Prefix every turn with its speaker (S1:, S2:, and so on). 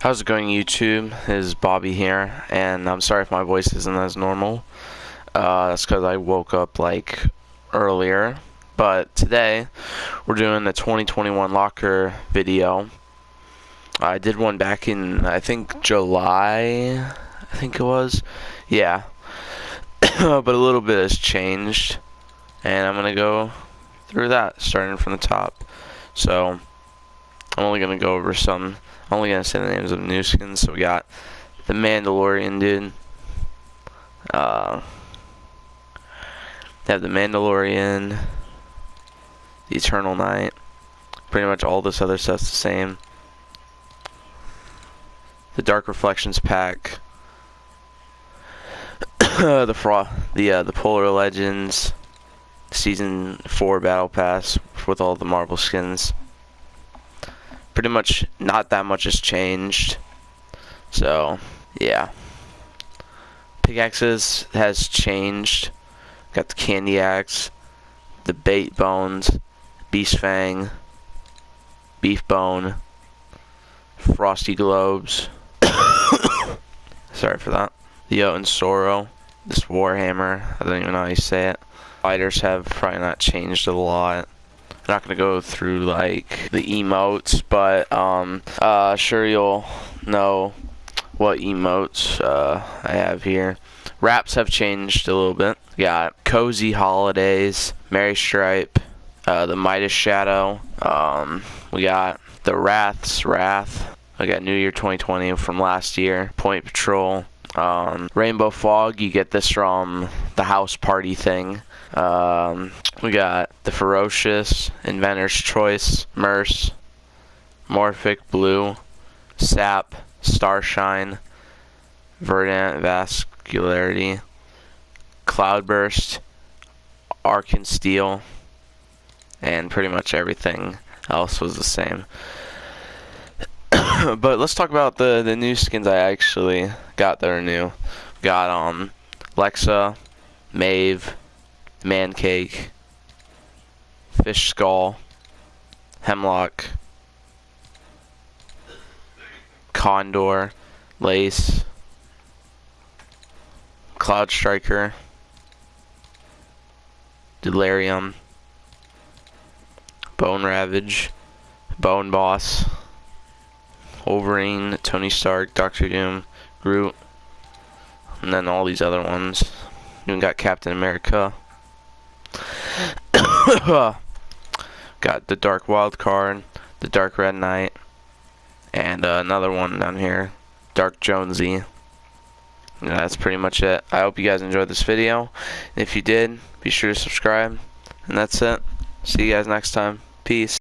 S1: How's it going YouTube? Is Bobby here, and I'm sorry if my voice isn't as normal. Uh, that's because I woke up like earlier. But today, we're doing the 2021 locker video. I did one back in, I think, July, I think it was. Yeah. but a little bit has changed. And I'm going to go through that, starting from the top. So, I'm only going to go over some I'm only gonna say the names of new skins. So we got the Mandalorian dude. Uh, they have the Mandalorian, the Eternal Night. Pretty much all this other stuff's the same. The Dark Reflections pack. the Fro the uh, the Polar Legends season four battle pass with all the Marvel skins pretty much not that much has changed. So, yeah. Pickaxes has changed. Got the candy axe, the bait bones, beast fang, beef bone, frosty globes. Sorry for that. The Jotun Soro, this Warhammer, I don't even know how you say it. Fighters have probably not changed a lot not gonna go through like the emotes, but um, uh, sure you'll know what emotes uh, I have here. Wraps have changed a little bit. We got Cozy Holidays, Merry Stripe, uh, the Midas Shadow. Um, we got the Wrath's Wrath. I got New Year 2020 from last year. Point Patrol. Um, Rainbow Fog, you get this from the house party thing. Um, we got the Ferocious, Inventor's Choice, Merce, Morphic Blue, Sap, Starshine, Verdant Vascularity, Cloudburst, Arcan Steel, and pretty much everything else was the same. but let's talk about the the new skins I actually got that are new. Got um Lexa, Maeve, Mancake, Fish Skull, Hemlock, Condor, Lace, Cloud Striker, Delirium, Bone Ravage, Bone Boss, Wolverine, Tony Stark, Doctor Doom, Groot, and then all these other ones. We got Captain America. got the Dark Wild card, the Dark Red Knight, and uh, another one down here, Dark Jonesy. Yeah, that's pretty much it. I hope you guys enjoyed this video. If you did, be sure to subscribe. And that's it. See you guys next time. Peace.